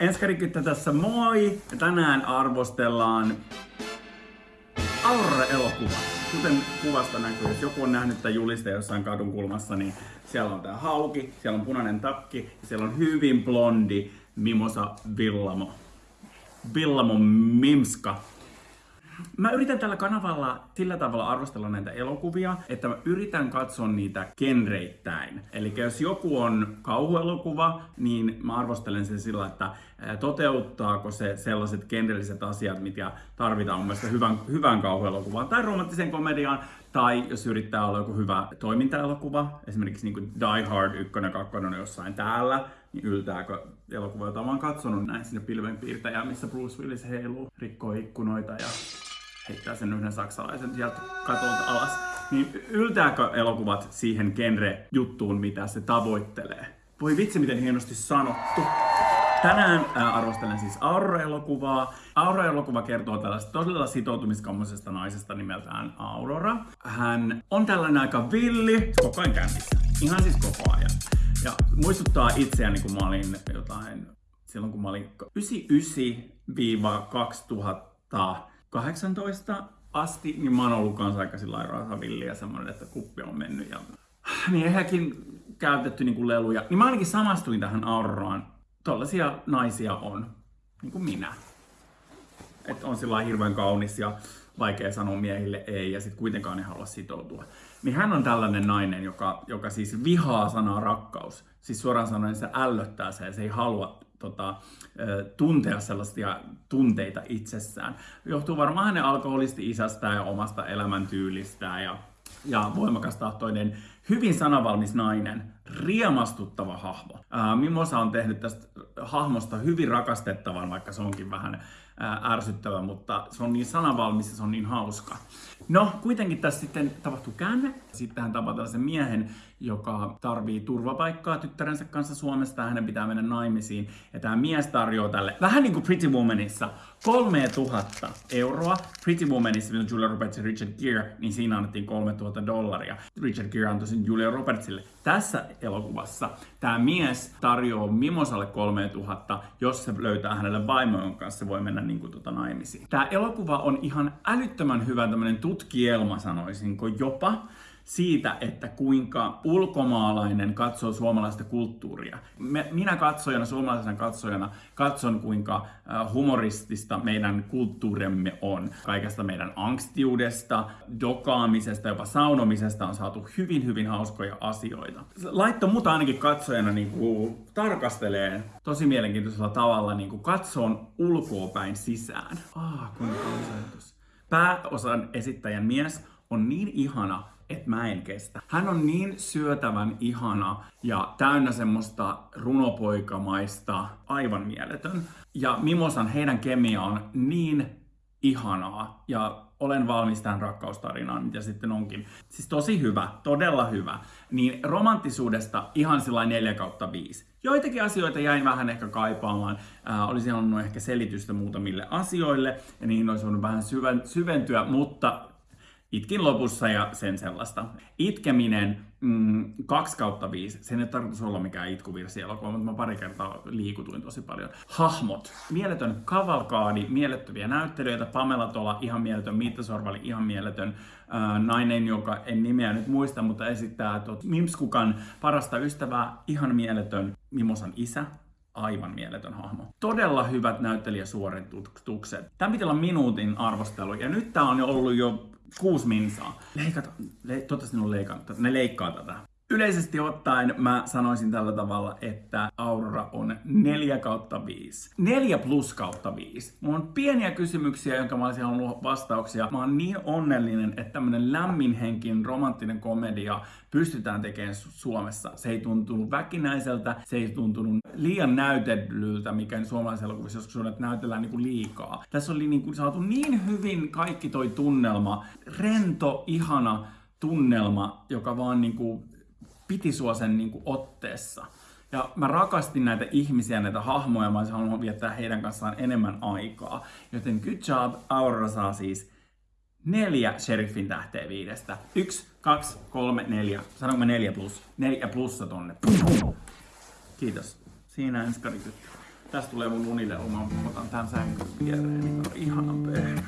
Enskarikyttä tässä moi! Ja tänään arvostellaan Aurora-elokuva. Kuten kuvasta näkyy, jos joku on nähnyt tämän juliste jossain kadun kulmassa, niin siellä on tää hauki, siellä on punainen takki ja siellä on hyvin blondi Mimosa Villamo. Villamo Mimska. Mä yritän tällä kanavalla sillä tavalla arvostella näitä elokuvia, että mä yritän katsoa niitä genreittäin. Eli jos joku on kauhuelokuva, niin mä arvostelen sen sillä, että toteuttaako se sellaiset genrelliset asiat, mitä tarvitaan mun mielestä hyvän, hyvän kauhuelokuvaan tai romanttiseen komediaan, tai jos yrittää olla joku hyvä toimintaelokuva, esimerkiksi niin kuin Die Hard 1 ja 2 on jossain täällä, niin yltääkö elokuva, jota mä oon katsonut näin sinne pilvenpiirtäjään, missä Bruce Willis heiluu, rikkoo ikkunoita ja heittää sen yhden saksalaisen sieltä katolta alas. Niin yltääkö elokuvat siihen genre-juttuun, mitä se tavoittelee? Voi vitsi, miten hienosti sanottu. Tänään ää, arvostelen siis Aurora-elokuvaa. Aurora-elokuva kertoo tällaista todella sitoutumiskammoisesta naisesta nimeltään Aurora. Hän on tällainen aika villi, koko ajan kännissä. Ihan siis koko ajan. Ja muistuttaa itseäni, kun mä olin jotain, silloin kun mä olin 99-2000 18 asti, niin mä oon ollut kanssa aika sillä lailla villiä semmoinen, että kuppi on mennyt. Ja... Niin ehkäkin käytetty niin kuin leluja. Niin mä ainakin samastuin tähän Auroraan. Tollaisia naisia on, niin kuin minä. Että on sillä hirveän kaunis ja vaikea sanoa miehille ei ja sitten kuitenkaan ei halua sitoutua. Niin hän on tällainen nainen, joka, joka siis vihaa sanaa rakkaus. Siis suoraan sanoen se ällöttää se ja se ei halua tota, tuntea sellaisia tunteita itsessään. Johtuu varmaan hänen alkoholisti isästään ja omasta elämäntyylistään ja, ja voimakas tahtoinen, hyvin sanavalmis nainen, riemastuttava hahmo. Ää, Mimosa on tehnyt tästä hahmosta hyvin rakastettavan, vaikka se onkin vähän ärsyttävä, mutta se on niin sanavalmis ja se on niin hauska. No, kuitenkin tässä sitten tapahtuu käänne. Sitten hän tapaa tällaisen miehen, joka tarvii turvapaikkaa tyttärensä kanssa Suomesta ja hänen pitää mennä naimisiin. Ja tämä mies tarjoaa tälle, vähän niin kuin Pretty Womanissa, 3000 euroa. Pretty Womanissa, mitä Julia Roberts ja Richard Gere, niin siinä annettiin 3000 dollaria. Richard Gere antoi sen Julia Robertsille. Tässä elokuvassa tämä mies tarjoaa Mimosalle 3000, jos se löytää hänelle vaimon kanssa, se voi mennä niin kuin tuota naimisiin. Tämä elokuva on ihan älyttömän hyvä tämmöinen tutkielma, sanoisinko jopa siitä, että kuinka ulkomaalainen katsoo suomalaista kulttuuria. minä katsojana, suomalaisena katsojana, katson kuinka äh, humoristista meidän kulttuurimme on. Kaikesta meidän angstiudesta, dokaamisesta, jopa saunomisesta on saatu hyvin, hyvin hauskoja asioita. Laitto mut ainakin katsojana niin kuin tarkastelee tosi mielenkiintoisella tavalla niin kuin katsoon ulkoapäin sisään. Ah, kuinka Pääosan esittäjän mies on niin ihana, että mä en kestä. Hän on niin syötävän ihana ja täynnä semmoista runopoikamaista, aivan mieletön. Ja Mimosan heidän kemia on niin ihanaa ja olen valmis tähän rakkaustarinaan, mitä sitten onkin. Siis tosi hyvä, todella hyvä. Niin romanttisuudesta ihan sillä 4 kautta 5. Joitakin asioita jäin vähän ehkä kaipaamaan. Äh, olisin halunnut ehkä selitystä muutamille asioille ja niihin olisi voinut vähän syventyä, mutta Itkin lopussa ja sen sellaista. Itkeminen mm, 2 kautta 5. Sen ei tarkoitus olla mikään itkuvirsi elokuva, mutta mä pari kertaa liikutuin tosi paljon. Hahmot. Mieletön kavalkaadi, mielettömiä näyttelijöitä. Pamela Tola, ihan mieletön. Miitta Sorvali, ihan mieletön. Äh, nainen, joka en nimeä nyt muista, mutta esittää tot Mimskukan parasta ystävää. Ihan mieletön. Mimosan isä, aivan mieletön hahmo. Todella hyvät näyttelijäsuoritukset. Tämä piti olla minuutin arvostelu, ja nyt tämä on jo ollut jo kuusi minsaa. Leikata, le, toivottavasti ne on leikannut, ne leikkaa tätä. Yleisesti ottaen mä sanoisin tällä tavalla, että Aurora on 4 kautta 5. 4 plus kautta 5. Mulla on pieniä kysymyksiä, jonka mä olisin halunnut vastauksia. Mä oon niin onnellinen, että tämmönen lämminhenkin romanttinen komedia pystytään tekemään Suomessa. Se ei tuntunut väkinäiseltä, se ei tuntunut liian näytellyltä, mikä suomalaisessa elokuvissa joskus on, että näytellään niinku liikaa. Tässä oli niinku saatu niin hyvin kaikki toi tunnelma, rento, ihana tunnelma, joka vaan niinku piti sua sen niin kuin otteessa. Ja mä rakastin näitä ihmisiä, näitä hahmoja, mä olisin halunnut viettää heidän kanssaan enemmän aikaa. Joten good job, Aurora saa siis neljä sheriffin tähteä viidestä. Yksi, kaksi, kolme, neljä. Sanonko neljä plus? Neljä plussa tonne. Kiitos. Siinä ensi Tästä tulee mun unilelu, mä otan tän sänkyn viereen, niin on ihanan pehmeä.